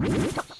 you.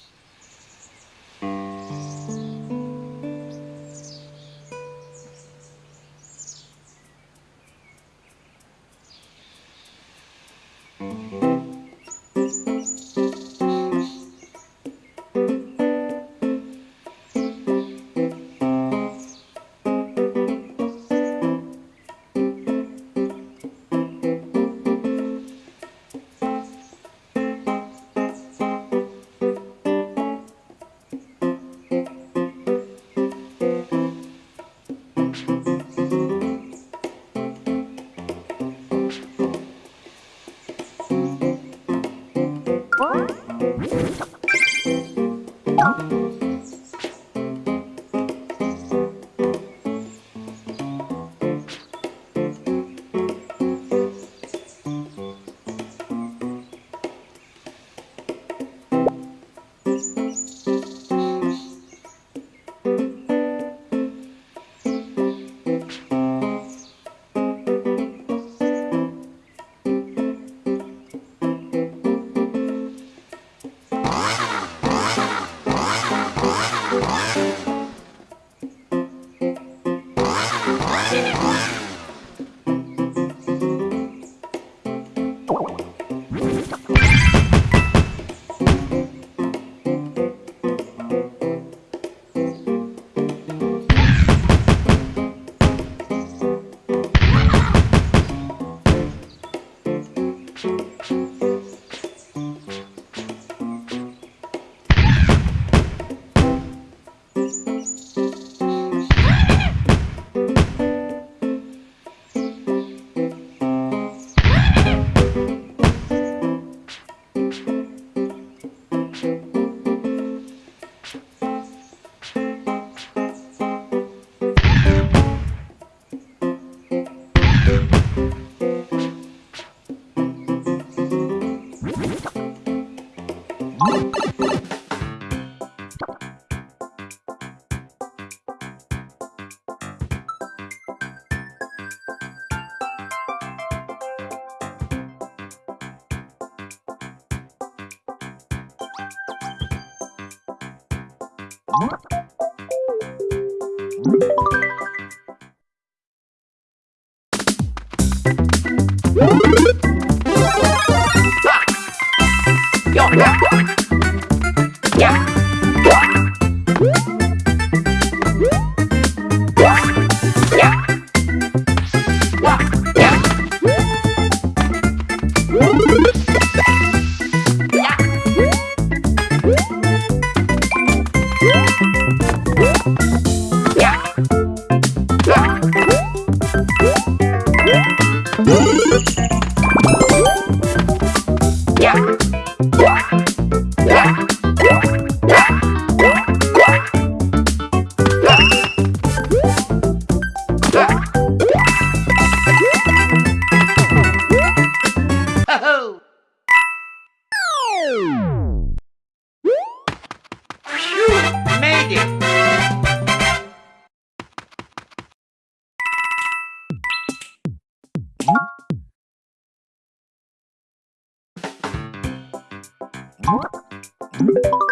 要 Thank.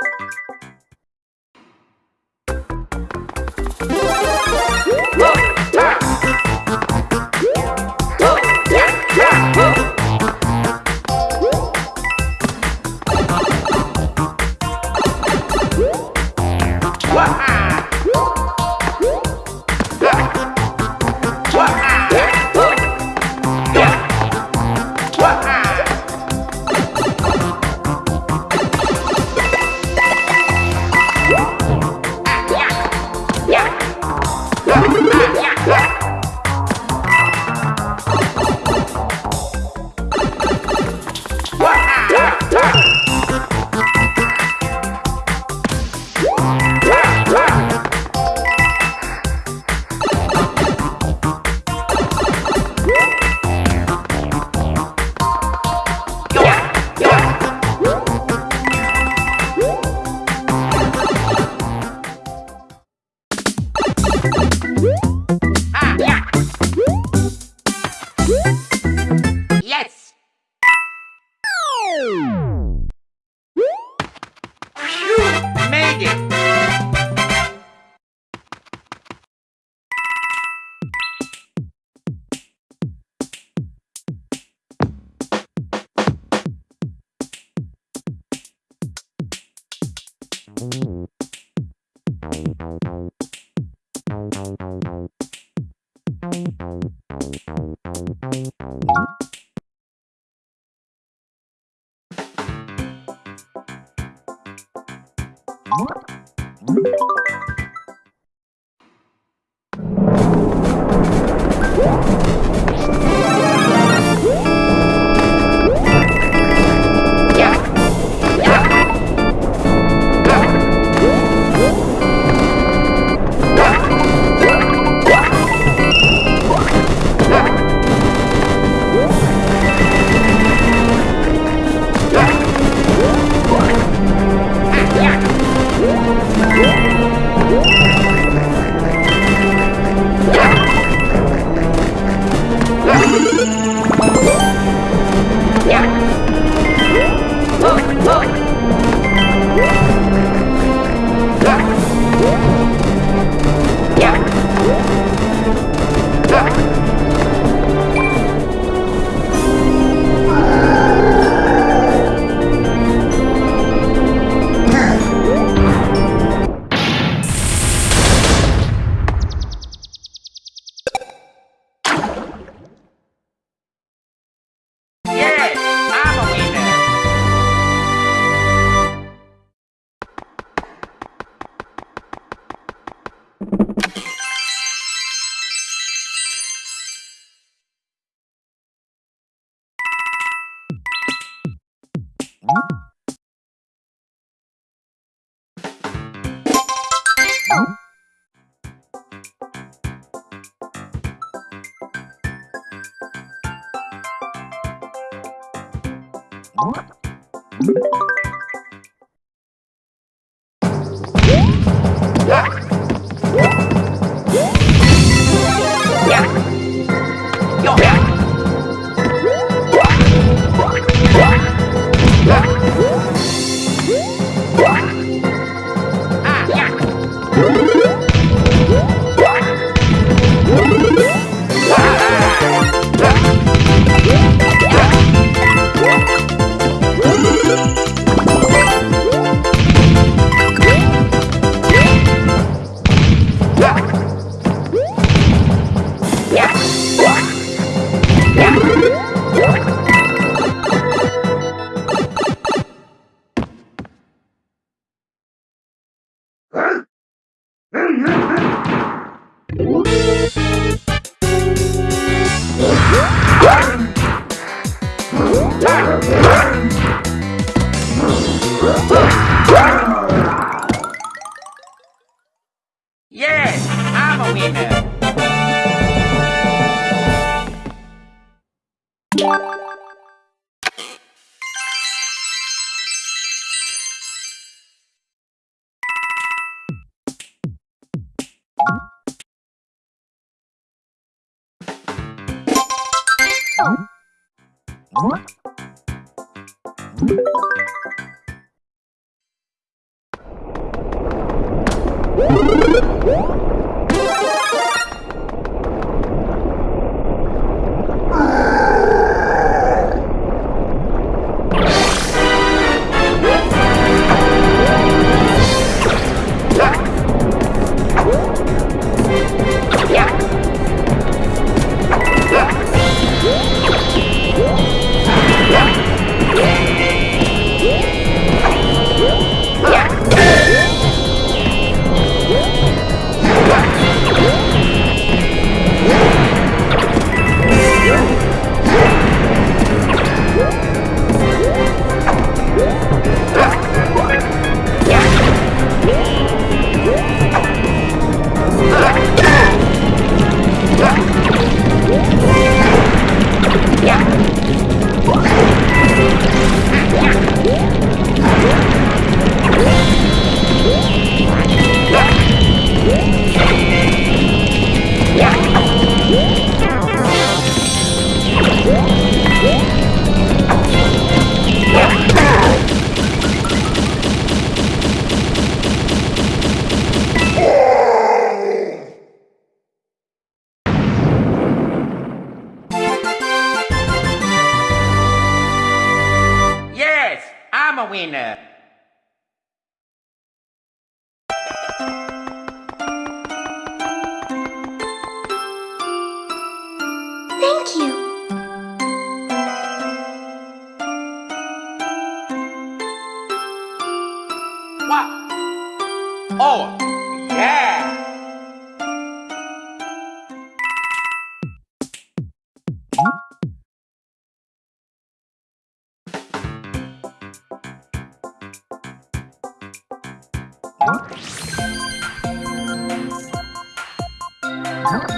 Thank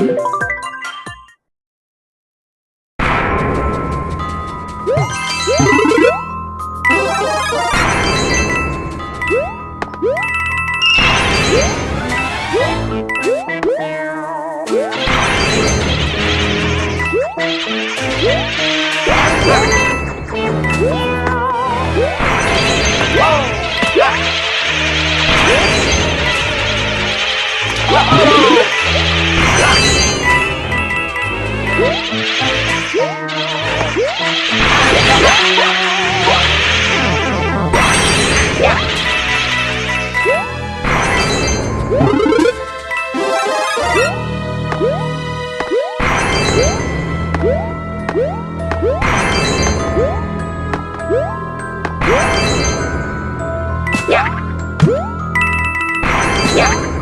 you. Phew,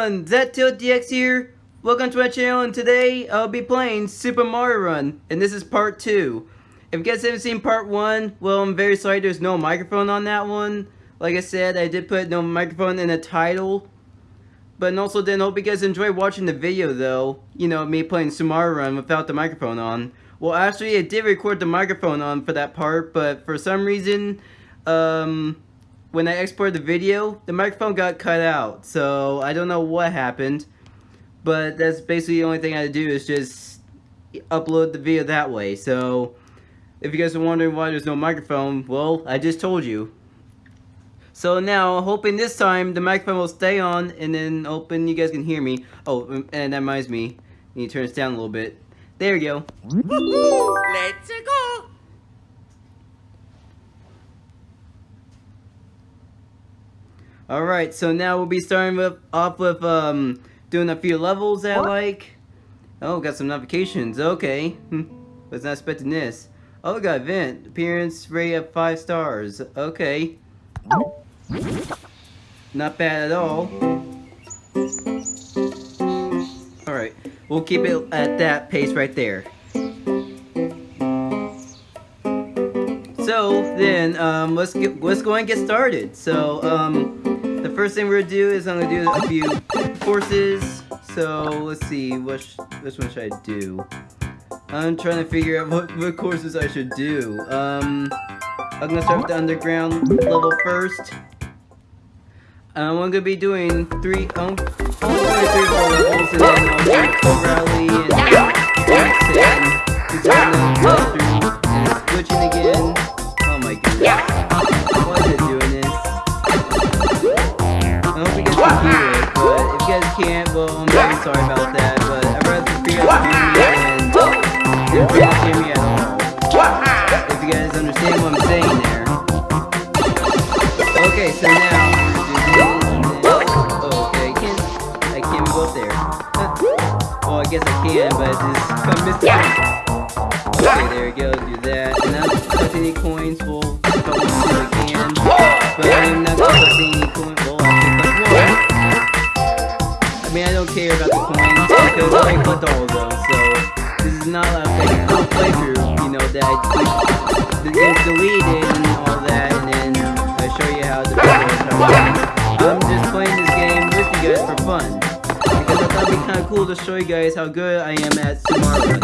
everyone, ZTiltDX here. Welcome to my channel and today I'll be playing Super Mario Run and this is part 2. If you guys haven't seen part 1, well I'm very sorry there's no microphone on that one. Like I said, I did put no microphone in the title. But also then hope you guys enjoy watching the video though. You know, me playing Super Mario Run without the microphone on. Well actually I did record the microphone on for that part, but for some reason, um, when I exported the video, the microphone got cut out. So I don't know what happened. But that's basically the only thing I do is just upload the video that way. So if you guys are wondering why there's no microphone, well, I just told you. So now, hoping this time the microphone will stay on and then hoping you guys can hear me. Oh, and that reminds me, you need to turn this down a little bit. There you go. Let's go. Alright, so now we'll be starting with, off with um, doing a few levels that I like. Oh, got some notifications. Okay. Hmm. Was not expecting this. Oh, we got event. Appearance rate of 5 stars. Okay. Not bad at all. Alright. We'll keep it at that pace right there. So then, um, let's get let's go and get started. So, um, first thing we're gonna do is I'm gonna do a few courses. so let's see, what sh which one should I do? I'm trying to figure out what, what courses I should do. Um, I'm gonna start with the underground level first. Um, I'm gonna be doing three, um, only three, four levels, and then I'll O'Reilly and Jackson. He's gonna go through and it's glitching again. Oh my goodness. Can't, well, I'm very sorry about that, but I'd rather for you guys to hear me than than for you to hear me at all. If you guys understand what I'm saying there. Okay, so now I'm gonna do this. Oh, okay, I can't, I can't go up there. well, I guess I can, but it's just come missing. Okay, there we go, do that. And I'm collecting any coins, we'll if I can. But I'm not collecting any coins, well, I mean, I don't care about the coins, because I collect all of those, so this is not like a full playthrough, you know, that I, the game's deleted and all that, and then I show you how the I'm just playing this game with you guys for fun. Because I thought it'd be kind of cool to show you guys how good I am at Super Mario.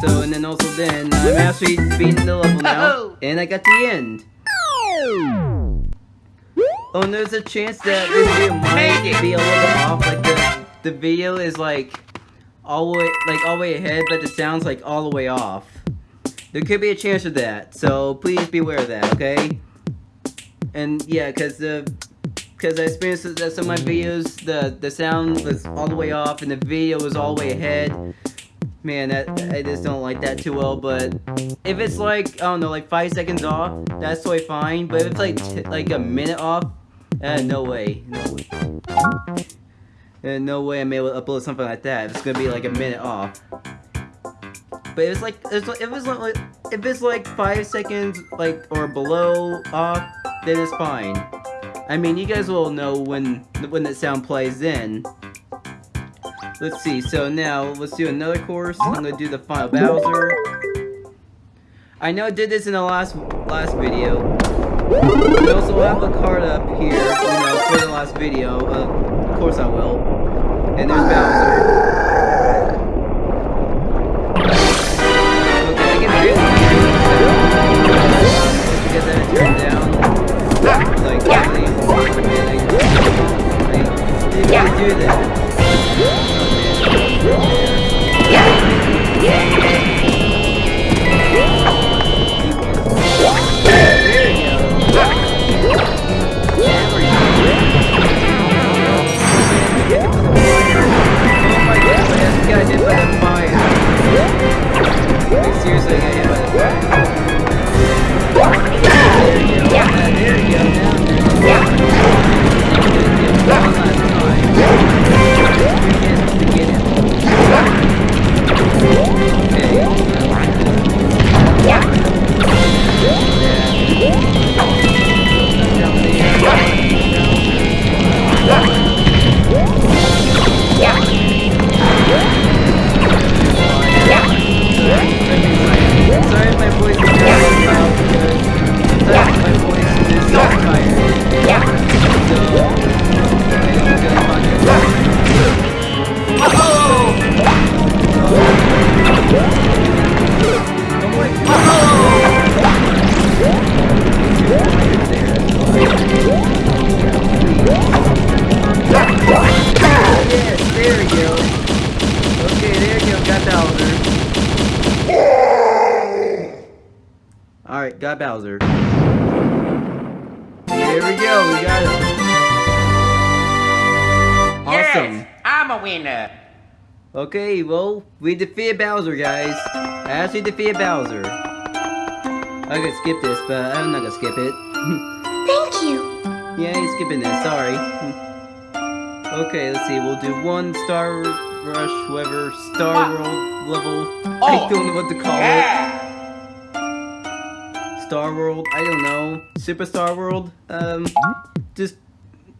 So, and then also then, I'm actually beating the level now, and I got the end. Oh, and there's a chance that this video might be a little bit off, like the, the video is like all the way, like all the way ahead, but the sound's like all the way off. There could be a chance of that, so please be aware of that, okay? And yeah, cause the, cause I experienced that some of my mm-hmm. videos, the the sound was all the way off, and the video was all the way ahead. Man, that I just don't like that too well. But if it's like I don't know, like five seconds off, that's totally fine. But if it's like like a minute off, uh, no way, no way. Uh, no way I'm able to upload something like that. It's gonna be like a minute off. But if it's like if it's like if it's like five seconds like or below off, then it's fine. I mean, you guys will know when when the sound plays in. Let's see. So now let's do another course. I'm gonna do the final Bowser. I know I did this in the last last video. We also have a card up here, you know, for the last video. Uh, of course I will. And there's Bowser. Okay, I can barely. Because I turned down. Okay, well, we defeated Bowser, guys. I actually defeated Bowser. I could skip this, but I'm not gonna skip it. Thank you. yeah, he's skipping this, sorry. okay, let's see, we'll do one Star Rush, whatever, Star World level. I Oh, don't know what to call it. Star World, I don't know. Super Star World? Um, just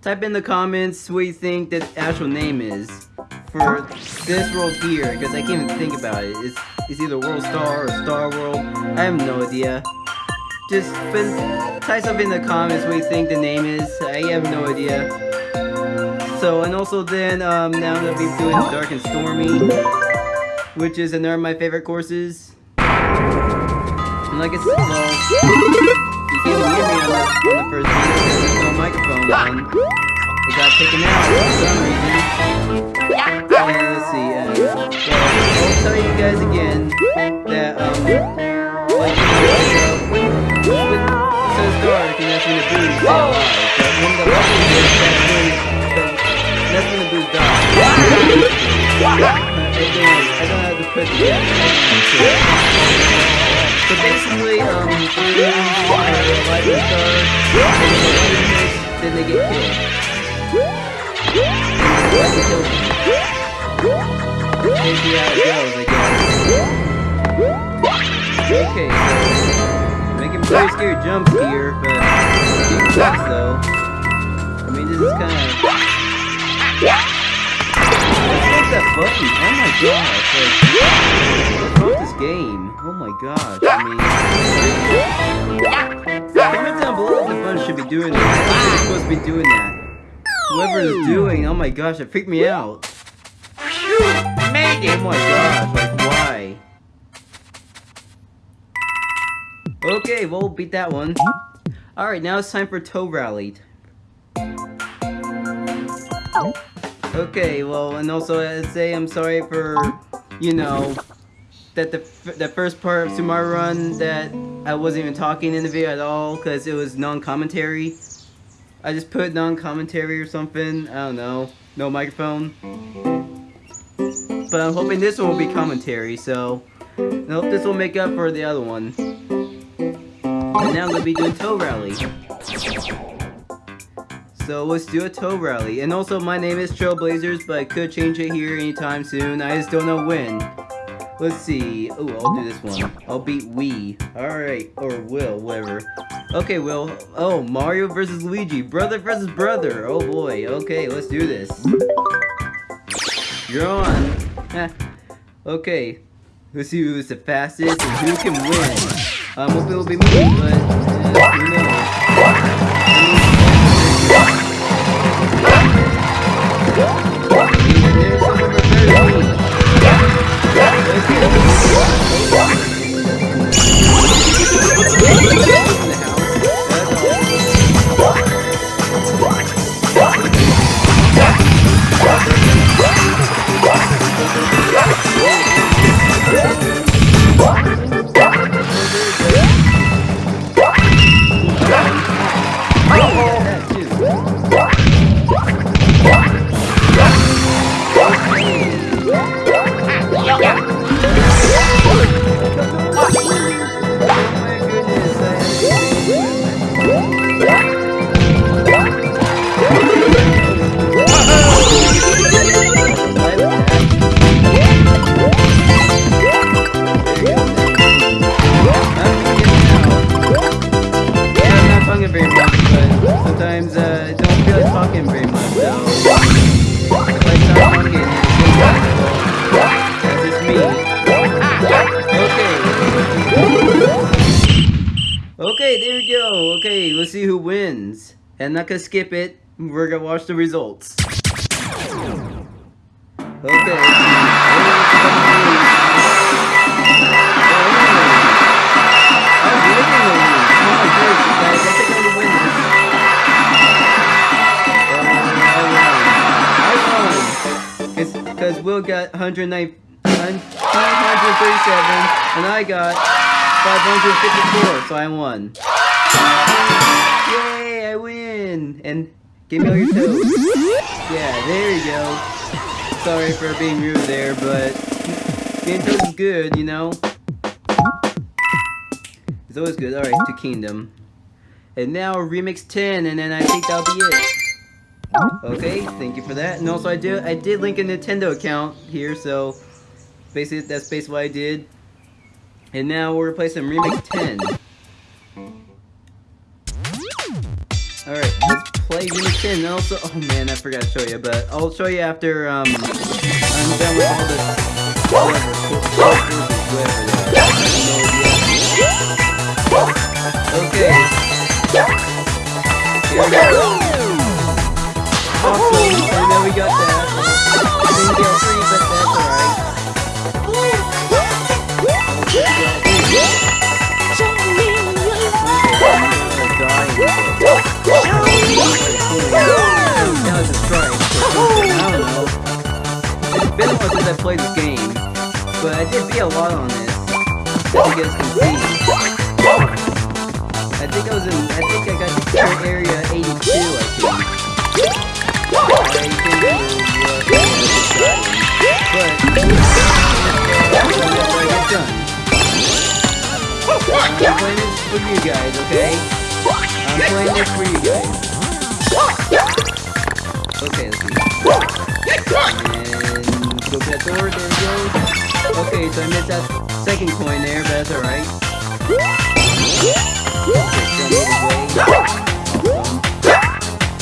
type in the comments what you think the actual name is for this world here, because I can't even think about it. It's, it's either World Star or Star World. I have no idea. Just type something in the comments what you think the name is. I have no idea. So, and also then, um, now I'm gonna be doing Dark and Stormy, which is another of my favorite courses. And like I said, well, you can't hear me on the, on the first video because there's no microphone on. Taken out for some reason. Let's see, uh, well, I'll tell you guys again that, um, like, know, when, when it says dark and that's when the Boos is alive, but when the light is that's when, the, that's when the Boos dies. I don't how to put together. So basically, um, Boos, uh, light the star, and when the light hits, then they get killed. Okay, so making very scary jumps here, but it sucks though. I mean, this is kind of. What's that button? Oh my gosh! Like, what's wrong with this game? Oh my gosh! I mean, comment down below if the button should be doing that. It's supposed to be doing that. Whoever is doing, oh my gosh, it freaked me out. Phew, made Oh my gosh, like why? Okay, well, beat that one. Alright, now it's time for Toad Rally. Okay, well, and also I say I'm sorry for, you know, that the, f- the first part of Sumaru Run that I wasn't even talking in the video at all because it was non-commentary. I just put non-commentary or something, I don't know, no microphone. But I'm hoping this one will be commentary, so I hope this will make up for the other one. And now I'm gonna be doing Toad Rally. So let's do a Toad Rally. And also my name is Trailblazers, but I could change it here anytime soon. I just don't know when. Let's see. Oh, I'll do this one. I'll beat Wii. Alright. Or Will, whatever. Okay, Will. Oh, Mario versus Luigi. Brother versus brother. Oh boy. Okay, let's do this. You're on. Okay. Let's see who's the fastest and who can win. Um, hope it'll be me, but gonna skip it. We're gonna watch the results. Okay. Because Will got 109 237 and I got 554, so I won. Yay, Win! And give me all your toes. Yeah, there you go. Sorry for being rude there, but getting toes is good, you know? It's always good. Alright, to Kingdom. And now Remix 10, and then I think that'll be it. Okay, thank you for that. And also I did I did link a Nintendo account here, so basically that's basically what I did. And now we're replacing Remix 10. Alright, let's play Remix 10. And also oh man, I forgot to show you, but I'll show you after um I'm done with all this whatever, whatever. Okay. Here we go. Awesome. And then we got that. I didn't get three, but that's alright. While since I played this game, but I did beat a lot on this. As you guys can see. I think I was in. I think I got to area 82. I think. Uh, but done, I'm playing this for you guys, okay? I'm playing this for you guys. Okay, let's see. So I missed that second coin there, but that's alright.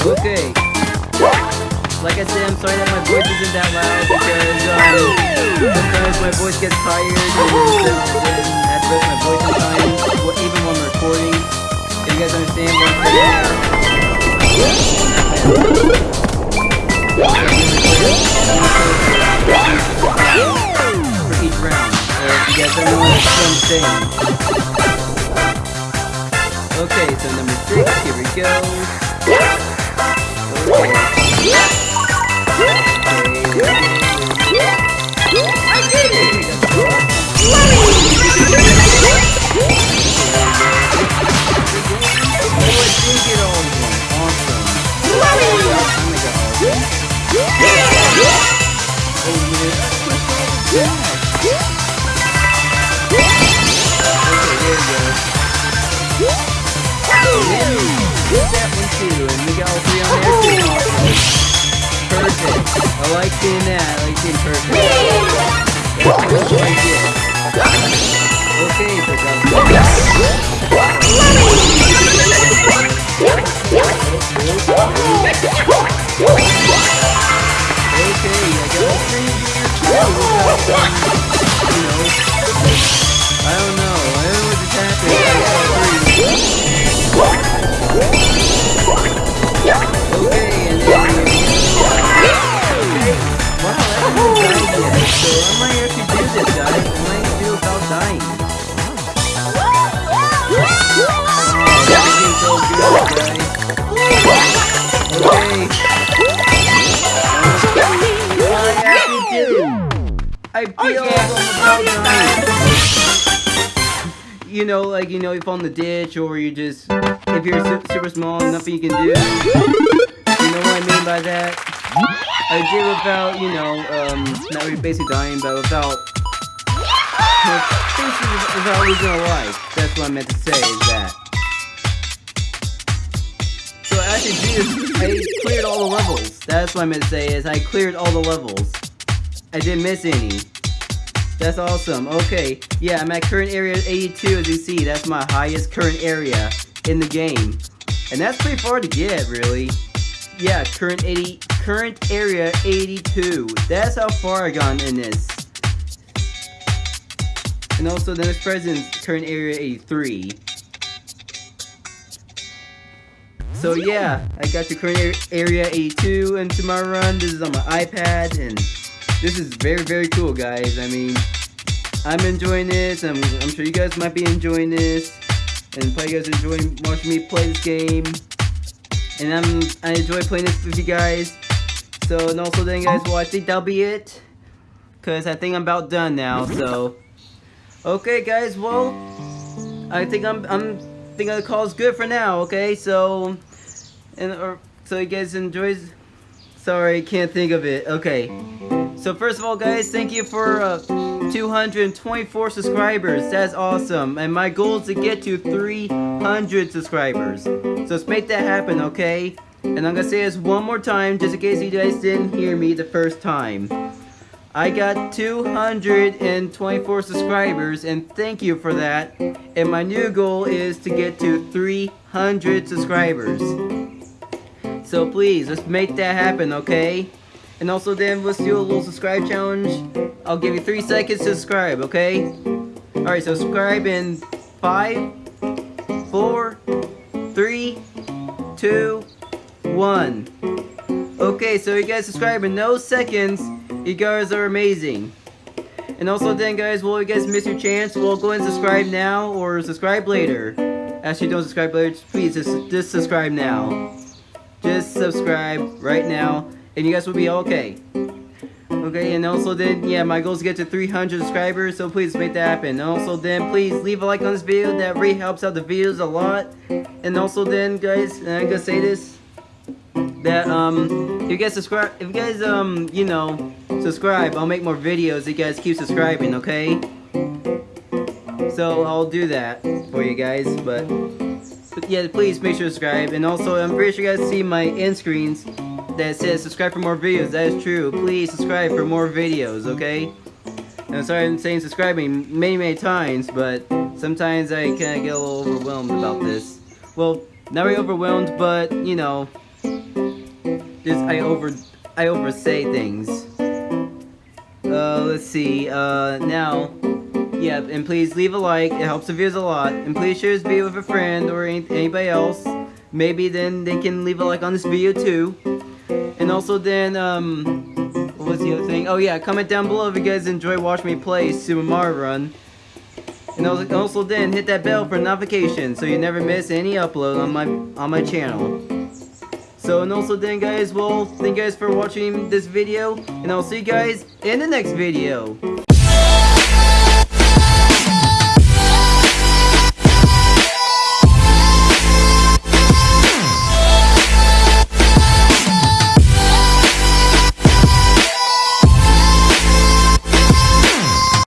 Okay. Like I said, I'm sorry that my voice isn't that loud because um, sometimes my voice gets tired and have to put my voice sometimes, even when I'm recording. If you guys understand what I'm saying. You guys don't know what I'm saying. Okay, so number six, here we go. Perfect. I like I feel You know, like, you know, you fall in the ditch or you just, if you're su super small, nothing you can do. You know what I mean by that? I did without, you know, um, not really basically dying, but without, basically without losing a life. That's what I meant to say, is that. So I actually did, I cleared all the levels. That's what I meant to say, is I cleared all the levels. I didn't miss any. That's awesome. Okay, yeah, I'm at current area 82 as you see. That's my highest current area in the game. And that's pretty far to get, really. Yeah, current 80, current area 82. That's how far I gone in this. And also the next president's current area 83. So yeah, I got to current area 82 into my run. This is on my iPad and this is very, very cool, guys. I mean, I'm enjoying this. I'm, I'm sure you guys might be enjoying this. And probably you guys enjoying watching me play this game. And I'm, I enjoy playing this with you guys. So, and also then, guys, well, I think that'll be it. Because I think I'm about done now, so. Okay, guys, well, I think I'm, I'm think the call's good for now, okay? So, and, or, so you guys enjoys, sorry, can't think of it. Okay. So first of all, guys, thank you for uh, 224 subscribers. That's awesome. And my goal is to get to 300 subscribers. So let's make that happen, okay? And I'm gonna say this one more time, just in case you guys didn't hear me the first time. I got 224 subscribers, and thank you for that. And my new goal is to get to 300 subscribers. So please, let's make that happen, okay? And also then, let's do a little subscribe challenge. I'll give you three seconds to subscribe, okay? Alright, so subscribe in five, four, three, two, one. Okay, so you guys subscribe in no seconds. You guys are amazing. And also then guys, will you guys miss your chance? Well, go and subscribe now or subscribe later. Actually, don't subscribe later. Please, just, just subscribe now. Just subscribe right now, and you guys will be okay. Okay, and also then, yeah, my goal is to get to 300 subscribers, so please make that happen. And also then, please leave a like on this video, that really helps out the videos a lot. And also then, guys, I'm gonna say this, that, um, if you guys subscribe, if you guys, um, you know, subscribe, I'll make more videos, if you guys keep subscribing, okay? So, I'll do that for you guys, but, but yeah, please make sure to subscribe. And also, I'm pretty sure you guys see my end screens that says subscribe for more videos. That is true. Please subscribe for more videos, okay? And I'm sorry I'm saying subscribing many, many times, but sometimes I kind of get a little overwhelmed about this. Well, not really overwhelmed, but, you know, just I over, I oversay things. Uh, let's see, uh, now, yeah, and please leave a like, it helps the views a lot, and please share this video with a friend or any, anybody else. Maybe then they can leave a like on this video too. And also then, um, what was the other thing? Oh yeah, comment down below if you guys enjoy watching me play Super Mario Run. And also, then hit that bell for notifications so you never miss any upload on my on my channel. So and also then guys, well, thank you guys for watching this video, and I'll see you guys in the next video.